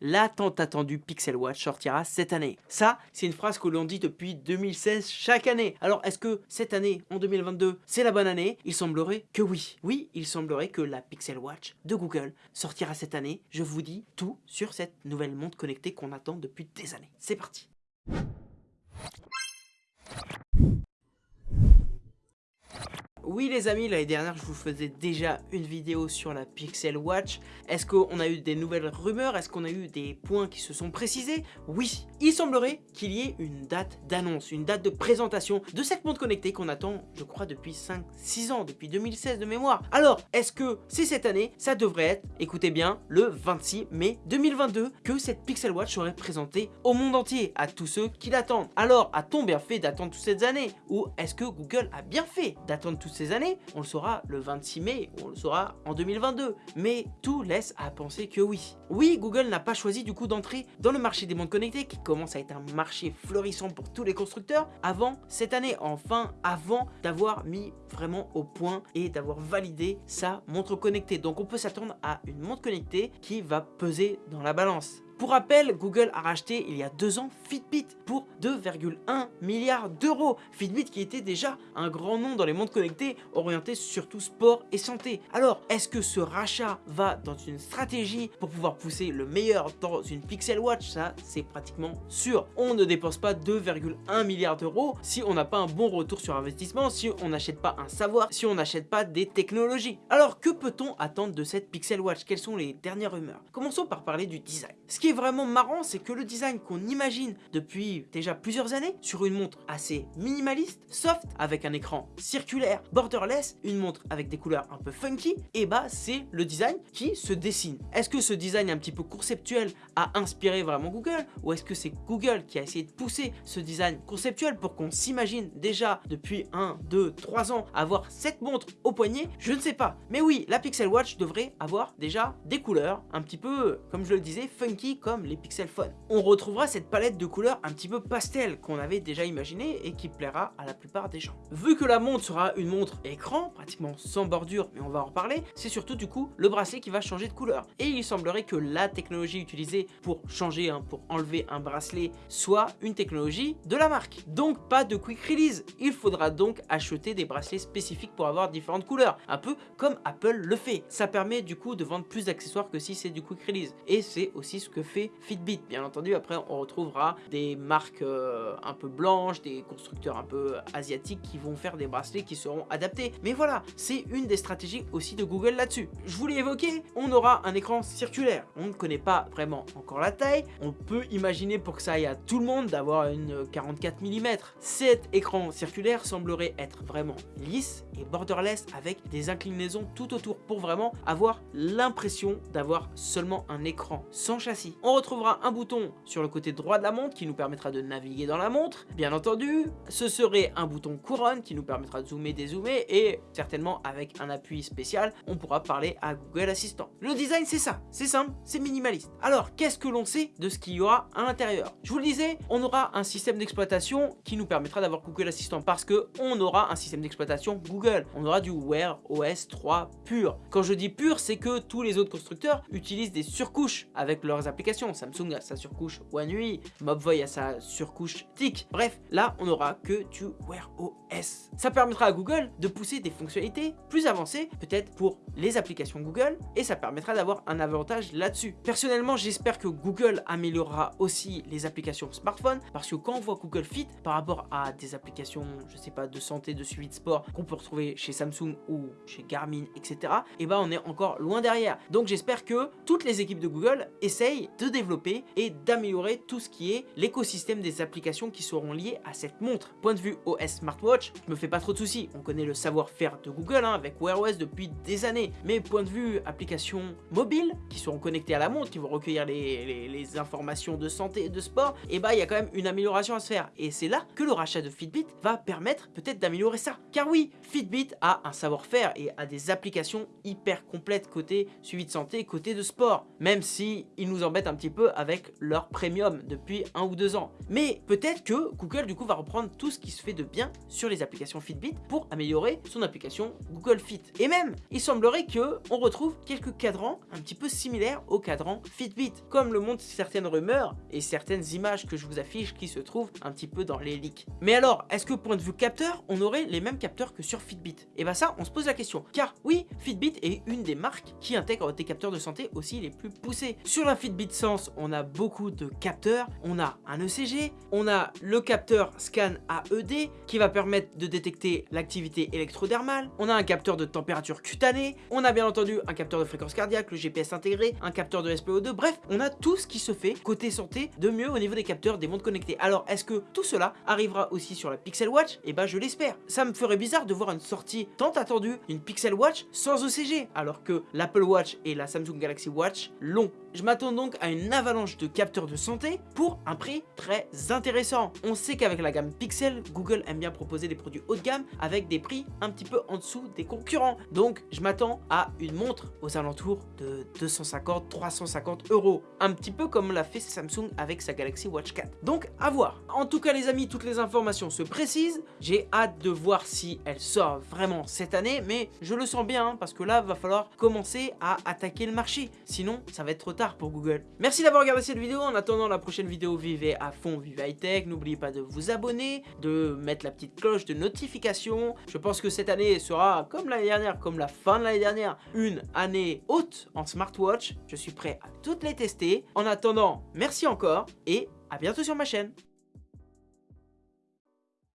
la tant attendue Pixel Watch sortira cette année. Ça, c'est une phrase que l'on dit depuis 2016 chaque année. Alors, est-ce que cette année, en 2022, c'est la bonne année? Il semblerait que oui. Oui, il semblerait que la Pixel Watch de Google sortira cette année. Je vous dis tout sur cette nouvelle montre connectée qu'on attend depuis des années. C'est parti Oui les amis, l'année dernière je vous faisais déjà une vidéo sur la Pixel Watch. Est-ce qu'on a eu des nouvelles rumeurs? Est-ce qu'on a eu des points qui se sont précisés? Oui, il semblerait qu'il y ait une date d'annonce, une date de présentation de cette montre connectée qu'on attend, je crois, depuis 5-6 ans, depuis 2016 de mémoire. Alors, est-ce que c'est cette année? Ça devrait être, écoutez bien, le 26 mai 2022 que cette Pixel Watch serait présentée au monde entier, à tous ceux qui l'attendent. Alors, a-t-on bien fait d'attendre toutes ces années? Ou est-ce que Google a bien fait d'attendre toutes ces années, on le saura le 26 mai, on le saura en 2022. Mais tout laisse à penser que oui. Oui, Google n'a pas choisi du coup d'entrer dans le marché des montres connectées, qui commence à être un marché florissant pour tous les constructeurs, avant cette année, enfin avant d'avoir mis vraiment au point et d'avoir validé sa montre connectée. Donc on peut s'attendre à une montre connectée qui va peser dans la balance. Pour rappel, Google a racheté il y a deux ans Fitbit pour 2,1 milliards d'euros. Fitbit qui était déjà un grand nom dans les montres connectées orienté surtout sport et santé. Alors, est-ce que ce rachat va dans une stratégie pour pouvoir pousser le meilleur dans une Pixel Watch? Ça, c'est pratiquement sûr. On ne dépense pas 2,1 milliards d'euros si on n'a pas un bon retour sur investissement, si on n'achète pas un savoir, si on n'achète pas des technologies. Alors, que peut-on attendre de cette Pixel Watch? Quelles sont les dernières rumeurs? Commençons par parler du design est vraiment marrant, c'est que le design qu'on imagine depuis déjà plusieurs années sur une montre assez minimaliste, soft, avec un écran circulaire, borderless, une montre avec des couleurs un peu funky, et bah c'est le design qui se dessine. Est-ce que ce design un petit peu conceptuel a inspiré vraiment Google ou est-ce que c'est Google qui a essayé de pousser ce design conceptuel pour qu'on s'imagine déjà depuis 1, 2, 3 ans avoir cette montre au poignet? Je ne sais pas. Mais oui, la Pixel Watch devrait avoir déjà des couleurs un petit peu, comme je le disais, funky comme les Pixel Phone. On retrouvera cette palette de couleurs un petit peu pastel qu'on avait déjà imaginé et qui plaira à la plupart des gens. Vu que la montre sera une montre écran, pratiquement sans bordure, mais on va en reparler, c'est surtout du coup le bracelet qui va changer de couleur. Et il semblerait que la technologie utilisée pour changer, pour enlever un bracelet, soit une technologie de la marque. Donc pas de quick release. Il faudra donc acheter des bracelets spécifiques pour avoir différentes couleurs. Un peu comme Apple le fait. Ça permet du coup de vendre plus d'accessoires que si c'est du quick release. Et c'est aussi ce que fait Fitbit. Bien entendu, après on retrouvera des marques euh, un peu blanches, des constructeurs un peu asiatiques qui vont faire des bracelets qui seront adaptés. Mais voilà, c'est une des stratégies aussi de Google là-dessus. Je vous l'ai évoqué, on aura un écran circulaire. On ne connaît pas vraiment encore la taille. On peut imaginer pour que ça aille à tout le monde d'avoir une 44 mm. Cet écran circulaire semblerait être vraiment lisse et borderless avec des inclinaisons tout autour pour vraiment avoir l'impression d'avoir seulement un écran sans châssis. On retrouvera un bouton sur le côté droit de la montre qui nous permettra de naviguer dans la montre. Bien entendu, ce serait un bouton couronne qui nous permettra de zoomer, dézoomer et certainement avec un appui spécial, on pourra parler à Google Assistant. Le design, c'est ça. C'est simple, c'est minimaliste. Alors, qu'est-ce que l'on sait de ce qu'il y aura à l'intérieur? Je vous le disais, on aura un système d'exploitation qui nous permettra d'avoir Google Assistant parce que on aura un système d'exploitation Google. On aura du Wear OS 3 pur. Quand je dis pur, c'est que tous les autres constructeurs utilisent des surcouches avec leurs applications. Samsung a sa surcouche One UI, Mobvoi a sa surcouche TIC. Bref, là, on aura que du Wear OS. Ça permettra à Google de pousser des fonctionnalités plus avancées, peut-être pour les applications Google, et ça permettra d'avoir un avantage là-dessus. Personnellement, j'espère que Google améliorera aussi les applications smartphone, parce que quand on voit Google Fit par rapport à des applications, je sais pas, de santé, de suivi de sport, qu'on peut retrouver chez Samsung ou chez Garmin, etc., et ben on est encore loin derrière. Donc j'espère que toutes les équipes de Google essayent de développer et d'améliorer tout ce qui est l'écosystème des applications qui seront liées à cette montre. Point de vue OS Smartwatch, je me fais pas trop de soucis, on connaît le savoir-faire de Google hein, avec Wear OS depuis des années, mais point de vue applications mobiles qui seront connectées à la montre, qui vont recueillir les, informations de santé et de sport, et eh bah ben, il y a quand même une amélioration à se faire. Et c'est là que le rachat de Fitbit va permettre peut-être d'améliorer ça. Car oui, Fitbit a un savoir-faire et a des applications hyper complètes côté suivi de santé, côté de sport. Même si il nous embête un petit peu avec leur premium depuis un ou deux ans. Mais peut-être que Google du coup va reprendre tout ce qui se fait de bien sur les applications Fitbit pour améliorer son application Google Fit. Et même, il semblerait que on retrouve quelques cadrans un petit peu similaires aux cadrans Fitbit, comme le montrent certaines rumeurs et certaines images que je vous affiche qui se trouvent un petit peu dans les leaks. Mais alors, est-ce que point de vue capteur, on aurait les mêmes capteurs que sur Fitbit? Et bah ça, on se pose la question. Car oui, Fitbit est une des marques qui intègre des capteurs de santé aussi les plus poussés. Sur la Fitbit Sense, on a beaucoup de capteurs. On a un ECG, on a le capteur Scan AED qui va permettre de détecter l'activité électrodermale. On a un capteur de température cutanée. On a bien entendu un capteur de fréquence cardiaque, le GPS intégré, un capteur de SPO2. Bref, on a tout ce qui se fait côté santé de mieux au niveau des capteurs des montres connectées. Alors, est-ce que tout cela arrivera aussi sur la Pixel Watch? Eh ben, je l'espère. Ça me ferait bizarre de voir une sortie tant attendue d'une Pixel Watch sans ECG, alors que l'Apple Watch et la Samsung Galaxy Watch l'ont. Je m'attends donc à une avalanche de capteurs de santé pour un prix très intéressant. On sait qu'avec la gamme Pixel, Google aime bien proposer des produits haut de gamme avec des prix un petit peu en dessous des concurrents. Donc je m'attends à une montre aux alentours de 250-350 euros. Un petit peu comme l'a fait Samsung avec sa Galaxy Watch 4. Donc à voir. En tout cas les amis, toutes les informations se précisent. J'ai hâte de voir si elle sort vraiment cette année, mais je le sens bien hein, parce que là, va falloir commencer à attaquer le marché. Sinon, ça va être trop tard pour Google. Merci d'avoir regardé cette vidéo. En attendant la prochaine vidéo, vivez à fond, vivez high tech. N'oubliez pas de vous abonner, de mettre la petite cloche de notification. Je pense que cette année sera, comme l'année dernière, comme la fin de l'année dernière, une année haute en smartwatch. Je suis prêt à toutes les tester. En attendant, merci encore et à bientôt sur ma chaîne.